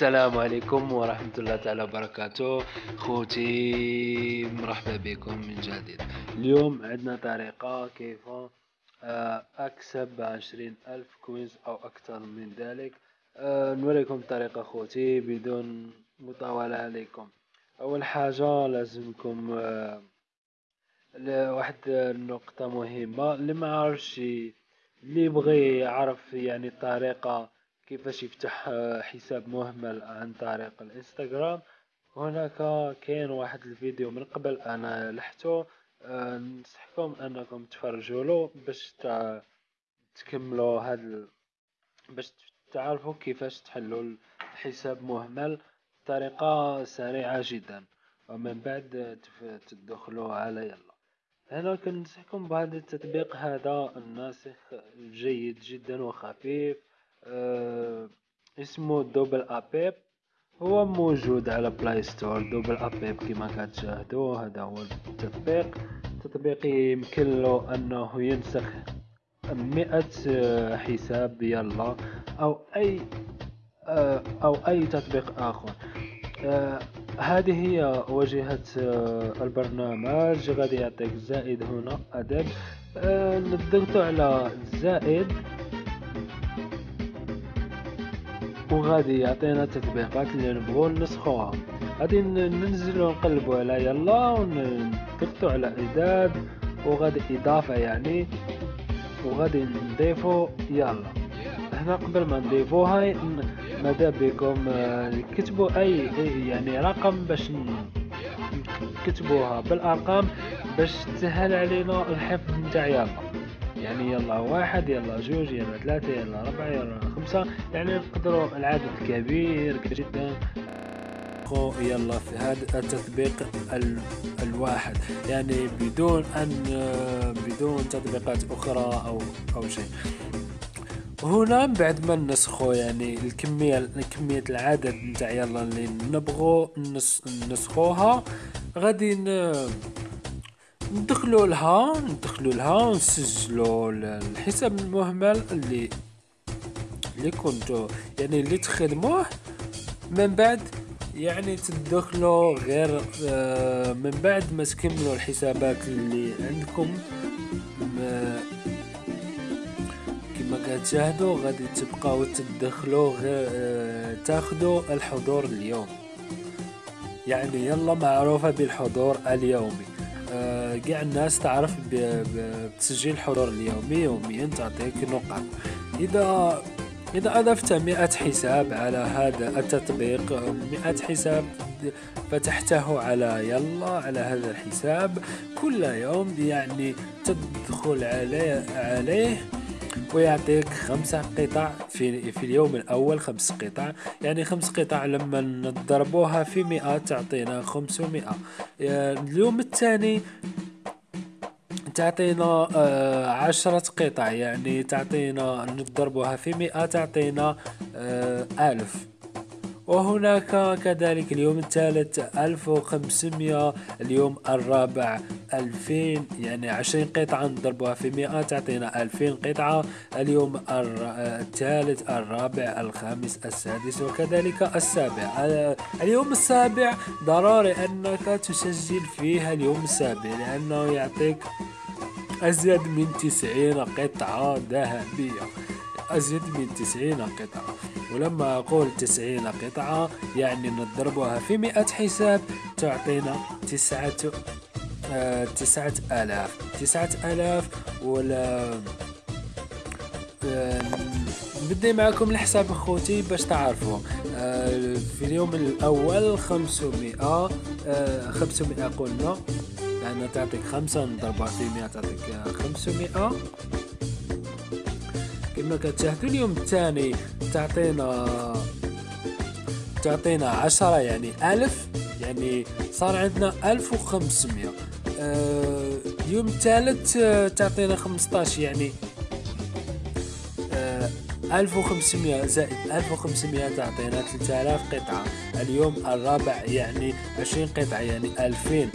السلام عليكم ورحمة الله تعالى وبركاته. خوتي مرحبا بكم من جديد. اليوم عندنا طريقة كيف آه، أكسب عشرين ألف كوينز أو أكثر من ذلك. آه، نوريكم طريقة خوتي بدون مطاولة عليكم. أول حاجة لازمكم آه، واحد النقطة مهمة. اللي ما عرفش اللي يبغي يعرف يعني الطريقة كيفاش يفتح آه، حساب مهمل عن طريق الإنستغرام. هناك كاين واحد الفيديو من قبل أنا لحتو آه، ننصحكم أنكم تفرجوا له باش تكملوا هاد باش تعرفوا كيفاش تحلوا الحساب مهمل بطريقة سريعة جدا. ومن بعد تدخلوا على يلا. هنا كنصحكم بهذا التطبيق هذا الناسخ جيد جدا وخفيف. اسمه دوبل ابيب هو موجود على Play Store دوبل ابيب كما كتشاهدوا هذا هو التطبيق. التطبيق يمكن له أنه ينسخ مئة آه، حساب يلا أو أي آه، أو أي تطبيق آخر. هذه هي واجهة البرنامج. غادي يعطيك زائد هنا أدب. نضغط على زائد. وغادي يعطينا التطبيقات اللي نبغو نسخوها. غادي ننزلو نقلبو على يلا ونضغطو على اعداد وغادي إضافة يعني. وغادي نضيفو يلا. هنا قبل ما نضيفوها ماذا بكم؟ آه، كتبوا اي يعني رقم باش نكتبوها بالأرقام باش تسهل علينا الحفظ نتاع يلا. يعني يلا واحد يلا جوج يلا ثلاثة يلا أربعة يلا خمسة. يعني نقدروا العدد كبير جدا. يلا في هذا التطبيق الواحد. يعني بدون أن بدون تطبيقات أخرى أو أو شيء. هنا بعد ما نسخو يعني الكمية كمية العدد نتاع يلا اللي نبغو نسخوها غادي ندخلوا لها ندخلوا لها ونسجلوا الحساب المهمل اللي اللي كنتو يعني اللي تخدموه. من بعد يعني تدخلوا غير آه، من بعد ما تكملوا الحسابات اللي عندكم. كما كتشاهدوا غادي تبقاو تدخلوا غير آه، تاخذوا الحضور اليومي. يعني يلا معروفة بالحضور اليومي. كاع الناس تعرف بتسجيل الحضور اليومي يوميا تعطيك نقط اذا إذا أضفت مئة حساب على هذا التطبيق مئة حساب فتحته على يلا على هذا الحساب كل يوم يعني تدخل عليه, عليه ويعطيك خمس قطع في, في اليوم الأول خمس قطع. يعني خمس قطع لما نضربوها في مئة تعطينا خمسمائة اليوم الثاني تعطينا آه عشرة قطع يعني تعطينا نضربوها في مئة تعطينا آه ألف. وهناك كذلك اليوم الثالث ألف وخمسمية اليوم الرابع ألفين يعني عشرين قطعة نضربوها في مئة تعطينا ألفين قطعة. اليوم الثالث الرابع الخامس السادس وكذلك السابع. اليوم السابع ضروري أنك تسجل فيها اليوم السابع لأنه يعطيك أزيد من تسعين قطعة ذهبية. أزيد من تسعين قطعة. ولما أقول تسعين قطعة يعني نضربها في مئة حساب تعطينا تسعة آه تسعة آلاف. تسعة آلاف ولا آه بدي معكم الحساب أخوتي باش تعرفوا. آه في اليوم الأول خمسمائة آه خمسمائة قلنا. لأنها تعطيك خمسة نضربها في مئة تعطيك خمسمائة كما كتشاهدوا اليوم الثاني تعطينا تعطينا عشرة يعني ألف يعني صار عندنا ألف وخمسمائة آه اليوم الثالث آه، تعطينا خمسطاش يعني آه 1500 زائد 1500 تعطينا 3000 قطعة. اليوم الرابع يعني 20 قطعة يعني 2000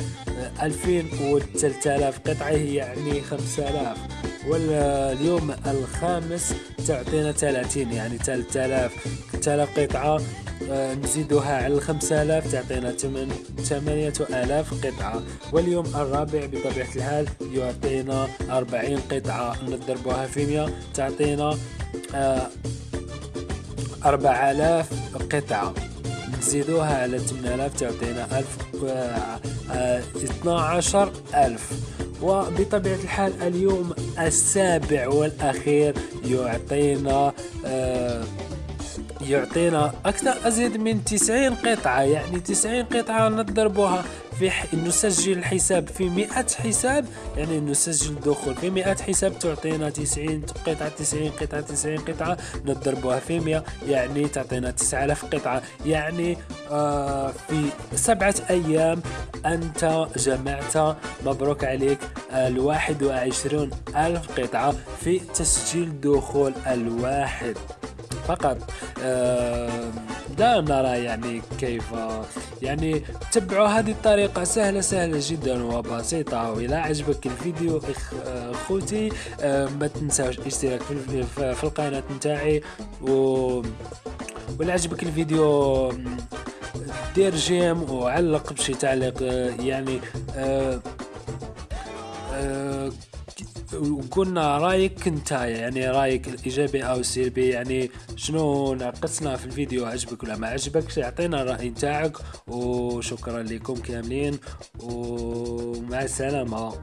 2000 و 3000 قطعة يعني 5000 واليوم الخامس تعطينا 30 يعني 3000 3000 قطعة آه، نزيدها على الخمسة آلاف تعطينا ثمانية آلاف قطعة. واليوم الرابع بطبيعة الحال يعطينا أربعين قطعة نضربوها في مية تعطينا آه، أربع آلاف قطعة. نزيدوها على 8000 تعطينا 1000 12 ألف. وبطبيعة الحال اليوم السابع والأخير يعطينا آه يعطينا أكثر أزيد من 90 قطعة يعني 90 قطعة نضربوها في نسجل الحساب في 100 حساب يعني نسجل الدخول في 100 حساب تعطينا 90 قطعة 90 قطعة 90 قطعة نضربوها في 100 يعني تعطينا 9000 قطعة. يعني آه في سبعة أيام أنت جمعت مبروك عليك الواحد وعشرون ألف قطعة في تسجيل دخول الواحد. فقط. لا نرى يعني كيف يعني تبعوا هذه الطريقة سهلة سهلة جدا وبسيطة وإذا عجبك الفيديو. أخوتي ما تنساوش الاشتراك في القناة نتاعي و ولا عجبك الفيديو دير جيم وعلق بشي تعليق يعني أه أه وقلنا رأيك أنت يعني رأيك الإيجابي أو السلبي يعني شنو ناقصنا في الفيديو؟ عجبك ولا ما عجبك أعطينا الرأي نتاعك وشكرا لكم كاملين ومع السلامة.